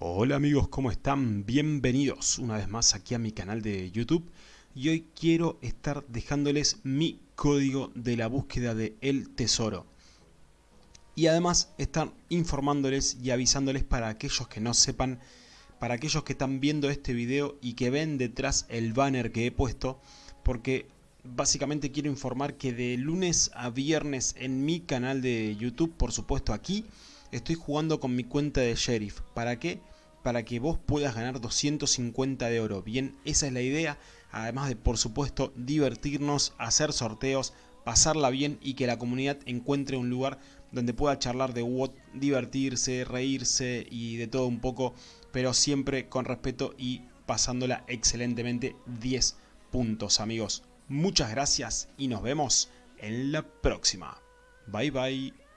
Hola amigos, ¿cómo están? Bienvenidos una vez más aquí a mi canal de YouTube y hoy quiero estar dejándoles mi código de la búsqueda de El Tesoro y además estar informándoles y avisándoles para aquellos que no sepan, para aquellos que están viendo este video y que ven detrás el banner que he puesto porque básicamente quiero informar que de lunes a viernes en mi canal de YouTube, por supuesto aquí, estoy jugando con mi cuenta de Sheriff. ¿Para qué? Para que vos puedas ganar 250 de oro. Bien, esa es la idea. Además de, por supuesto, divertirnos, hacer sorteos, pasarla bien y que la comunidad encuentre un lugar donde pueda charlar de WOT, divertirse, reírse y de todo un poco, pero siempre con respeto y pasándola excelentemente 10 puntos amigos. Muchas gracias y nos vemos en la próxima. Bye bye.